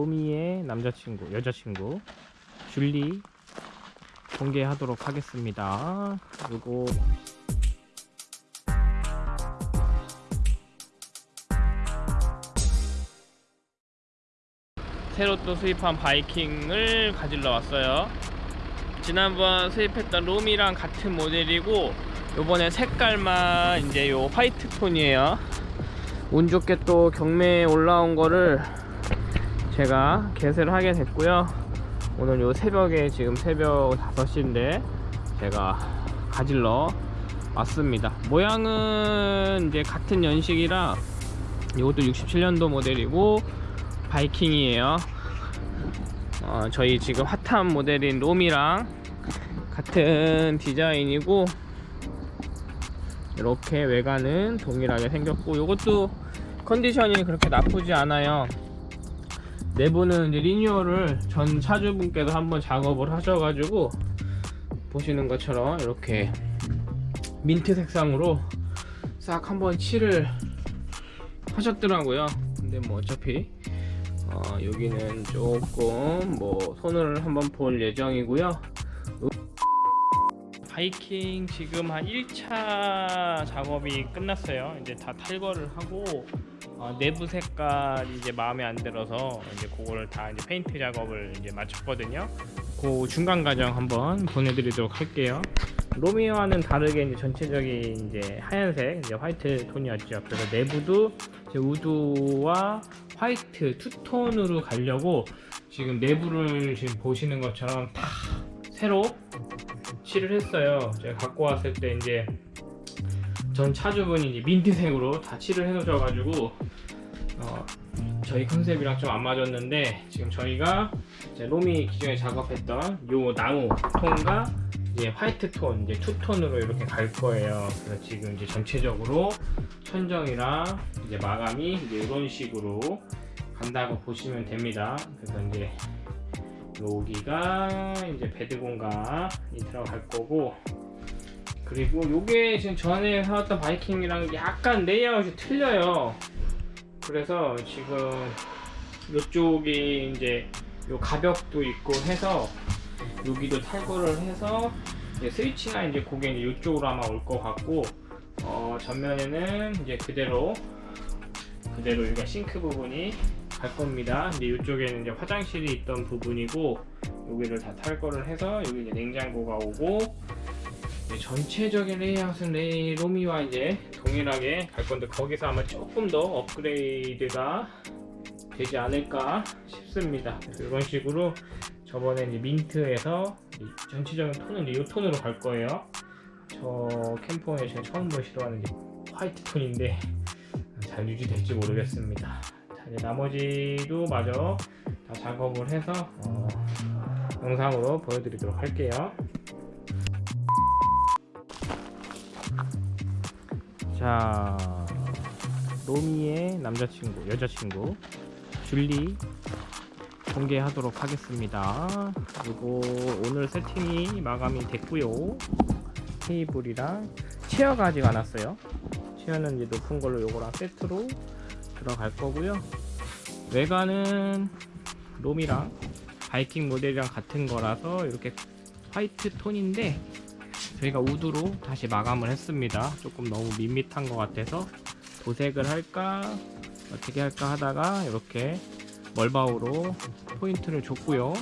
로미의 남자친구, 여자친구 줄리 공개하도록 하겠습니다. 그리고 새로 또 수입한 바이킹을 가지러 왔어요. 지난번 수입했던 롬이랑 같은 모델이고 요번에 색깔만 이제 요 화이트 톤이에요. 운 좋게 또 경매에 올라온 거를 제가 개세를 하게 됐고요. 오늘 요 새벽에 지금 새벽 5시인데 제가 가질러 왔습니다. 모양은 이제 같은 연식이라 이것도 67년도 모델이고 바이킹이에요. 어, 저희 지금 핫한 모델인 롬이랑 같은 디자인이고 이렇게 외관은 동일하게 생겼고 이것도 컨디션이 그렇게 나쁘지 않아요. 내부는 이제 리뉴얼을 전 차주분께서 한번 작업을 하셔가지고 보시는 것처럼 이렇게 민트 색상으로 싹 한번 칠을 하셨더라고요. 근데 뭐 어차피 어, 여기는 조금 뭐 손을 한번 볼 예정이고요. 바이킹 지금 한 1차 작업이 끝났어요. 이제 다 탈거를 하고 어, 내부 색깔 이제 마음에 안 들어서 이제 그거를 다 이제 페인트 작업을 이제 마쳤거든요. 그 중간 과정 한번 보내드리도록 할게요. 로미오와는 다르게 이제 전체적인 이제 하얀색 이제 white 톤이었죠. 그래서 내부도 이제 wood와 white two-tone으로 가려고 지금 내부를 지금 보시는 것처럼 다 새로 칠을 했어요. 제가 갖고 왔을 때 이제 전 차주분이 이제 민트색으로 다 칠을 해 놓으셔 가지고 어, 저희 컨셉이랑 좀 안 맞았는데 지금 저희가 로미 기존에 작업했던 요 나무 톤과 이제 화이트 톤, 이제 투톤으로 이렇게 갈 거예요. 그래서 지금 이제 전체적으로 천정이랑 이제 마감이 이제 이런 식으로 간다고 보시면 됩니다. 그래서 이제 여기가 이제 bed 공간이 들어갈 거고 그리고 요게 지금 전에 사왔던 바이킹이랑 약간 레이아웃이 틀려요. 그래서 지금 요쪽이 이제 요 가벽도 있고 해서 여기도 탈거를 해서 이제 스위치가 이제 그게 이제 이쪽으로 아마 올 것 같고 어, 전면에는 이제 그대로 그대로 여기가 싱크 부분이 갈 겁니다. 근데 이쪽에는 이제 화장실이 있던 부분이고 여기를 다 탈거를 해서 여기 이제 냉장고가 오고 전체적인 레이아웃은 레이 로미와 이제 동일하게 갈 건데 거기서 아마 조금 더 업그레이드가 되지 않을까 싶습니다. 이런 식으로 저번에 이제 민트에서 이 전체적인 톤은 이 톤으로 갈 거예요. 저 캠퍼에 제가 처음으로 시도하는 게 화이트 톤인데 잘 유지될지 모르겠습니다. 나머지도 마저 다 작업을 해서 어, 영상으로 보여드리도록 할게요. 자, 로미의 남자친구, 여자친구 줄리 공개하도록 하겠습니다. 그리고 오늘 세팅이 마감이 됐고요. 테이블이랑 체어가 아직 안 왔어요. 체어는 이제 높은 걸로 요거랑 세트로 들어갈 거고요. 외관은 롬이랑 바이킹 모델이랑 같은 거라서 이렇게 화이트 톤인데 저희가 우드로 다시 마감을 했습니다. 조금 너무 밋밋한 것 같아서 도색을 할까 어떻게 할까 하다가 이렇게 멀바우로 포인트를 줬고요.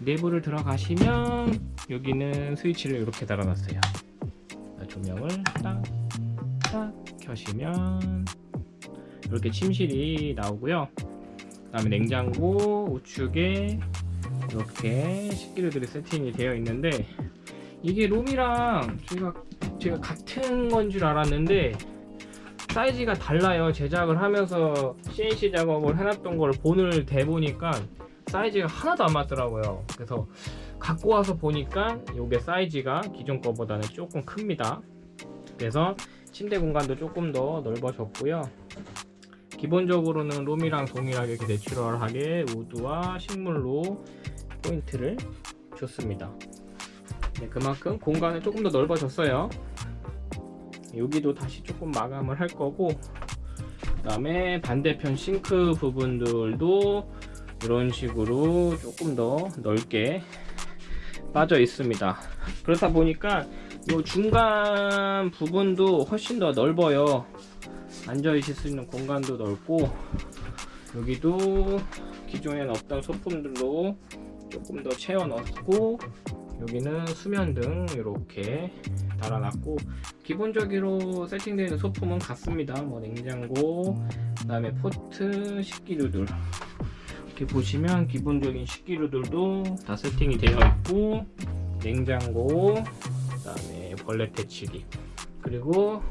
내부를 들어가시면 여기는 스위치를 이렇게 달아놨어요. 조명을 딱 딱 켜시면 이렇게 침실이 나오고요. 그 다음에 냉장고 우측에 이렇게 식기류들이 세팅이 되어 있는데 이게 롬이랑 제가 제가 같은 건 줄 알았는데 사이즈가 달라요. 제작을 하면서 CNC 작업을 해놨던 걸 본을 대보니까 사이즈가 하나도 안 맞더라고요. 그래서 갖고 와서 보니까 이게 사이즈가 기존 거보다는 조금 큽니다. 그래서 침대 공간도 조금 더 넓어졌고요 기본적으로는 롬이랑 동일하게 내추럴하게 우드와 식물로 포인트를 줬습니다 네, 그만큼 공간은 조금 더 넓어졌어요 여기도 다시 조금 마감을 할 거고 그 다음에 반대편 싱크 부분들도 이런 식으로 조금 더 넓게 빠져 있습니다. 그렇다 보니까 이 중간 부분도 훨씬 더 넓어요. 앉아 있을 수 있는 공간도 넓고 여기도 기존엔 없던 소품들로 조금 더 채워 넣고 여기는 수면등 이렇게 달아놨고 기본적으로 세팅되어 있는 소품은 같습니다. 뭐 냉장고, 그 다음에 포트, 식기류들 이렇게 보시면 기본적인 식기류들도 다 세팅이 되어 있고 냉장고, 그 다음에 벌레 퇴치기 그리고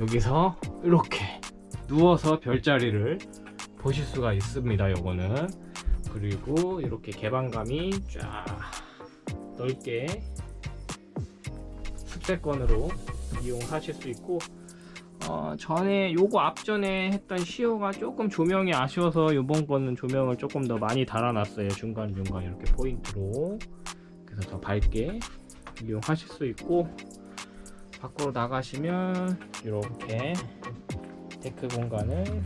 여기서 이렇게 누워서 별자리를 보실 수가 있습니다. 요거는 그리고 이렇게 개방감이 쫙 넓게 습세권으로 이용하실 수 있고 어, 전에 요거 앞전에 했던 시어가 조금 조명이 아쉬워서 요번 거는 조명을 조금 더 많이 달아놨어요 중간중간 이렇게 포인트로 그래서 더 밝게 이용하실 수 있고 밖으로 나가시면 이렇게 데크 공간을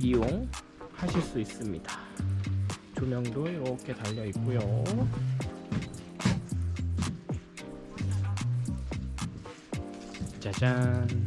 이용하실 수 있습니다. 조명도 이렇게 달려 있고요. 짜잔